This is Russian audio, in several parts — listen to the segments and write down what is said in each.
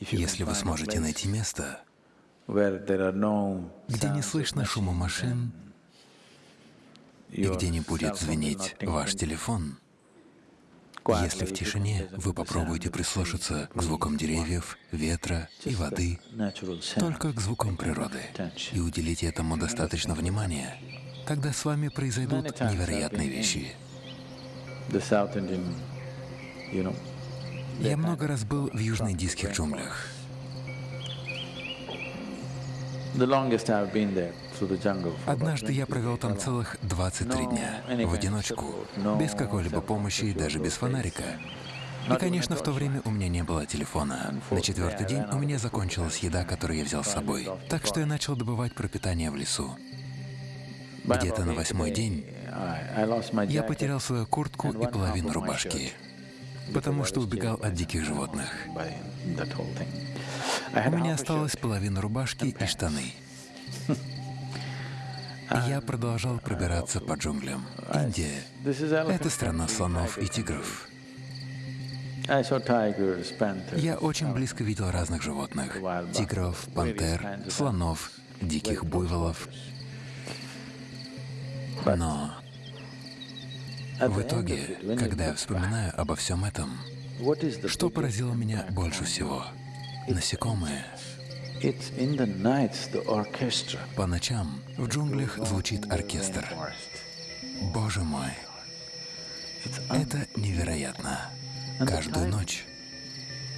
Если вы сможете найти место, где не слышно шума машин и где не будет звенеть ваш телефон, если в тишине вы попробуете прислушаться к звукам деревьев, ветра и воды, только к звукам природы, и уделите этому достаточно внимания, тогда с вами произойдут невероятные вещи. Я много раз был в южноиндийских джунглях. Однажды я провел там целых 23 дня, в одиночку, без какой-либо помощи и даже без фонарика. И, конечно, в то время у меня не было телефона. На четвертый день у меня закончилась еда, которую я взял с собой, так что я начал добывать пропитание в лесу. Где-то на восьмой день я потерял свою куртку и половину рубашки, потому что убегал от диких животных. У меня осталась половина рубашки и штаны. Я продолжал пробираться по джунглям. Индия — это страна слонов и тигров. Я очень близко видел разных животных — тигров, пантер, слонов, диких буйволов. Но в итоге, когда я вспоминаю обо всем этом, что поразило меня больше всего? Насекомые. По ночам в джунглях звучит оркестр. Боже мой, это невероятно. Каждую ночь,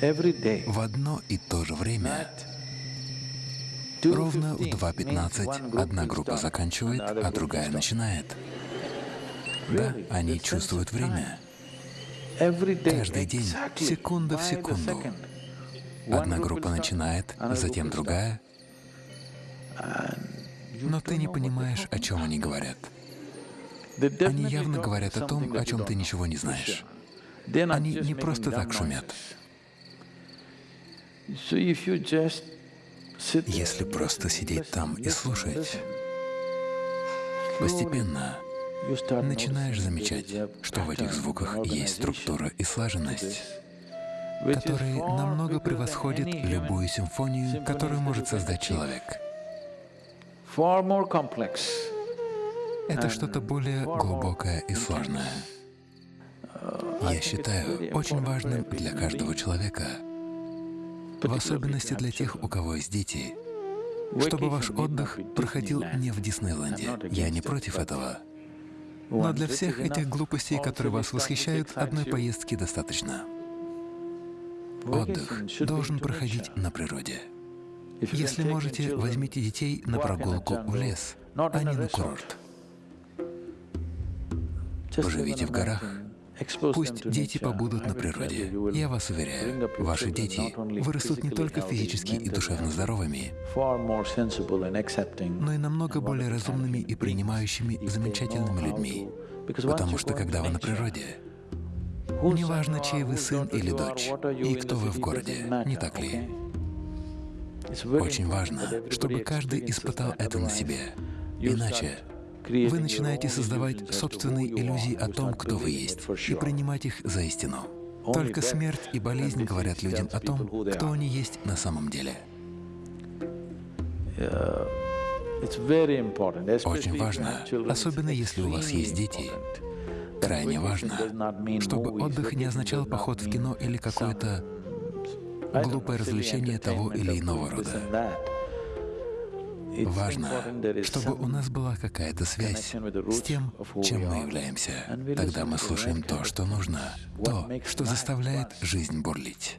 в одно и то же время, ровно в 2.15 одна группа заканчивает, а другая начинает. Да, они чувствуют время. Каждый день, секунда в секунду. Одна группа начинает, затем другая, но ты не понимаешь, о чем они говорят. Они явно говорят о том, о чем ты ничего не знаешь. Они не просто так шумят. Если просто сидеть там и слушать, постепенно начинаешь замечать, что в этих звуках есть структура и слаженность, которые намного превосходят любую симфонию, которую может создать человек. Это что-то более глубокое и сложное. Я считаю очень важным для каждого человека, в особенности для тех, у кого есть дети, чтобы ваш отдых проходил не в Диснейленде. Я не против этого. Но для всех этих глупостей, которые вас восхищают, одной поездки достаточно. Отдых должен проходить на природе. Если можете, возьмите детей на прогулку в лес, а не на курорт. Поживите в горах. Пусть дети побудут на природе. Я вас уверяю, ваши дети вырастут не только физически и душевно здоровыми, но и намного более разумными и принимающими замечательными людьми. Потому что когда вы на природе, неважно, чей вы сын или дочь, и кто вы в городе, не так ли? Очень важно, чтобы каждый испытал это на себе. Иначе вы начинаете создавать собственные иллюзии о том, кто вы есть, и принимать их за истину. Только смерть и болезнь говорят людям о том, кто они есть на самом деле. Очень важно, особенно если у вас есть дети, крайне важно, чтобы отдых не означал поход в кино или какое-то глупое развлечение того или иного рода. Важно, чтобы у нас была какая-то связь с тем, чем мы являемся. Тогда мы слушаем то, что нужно, то, что заставляет жизнь бурлить.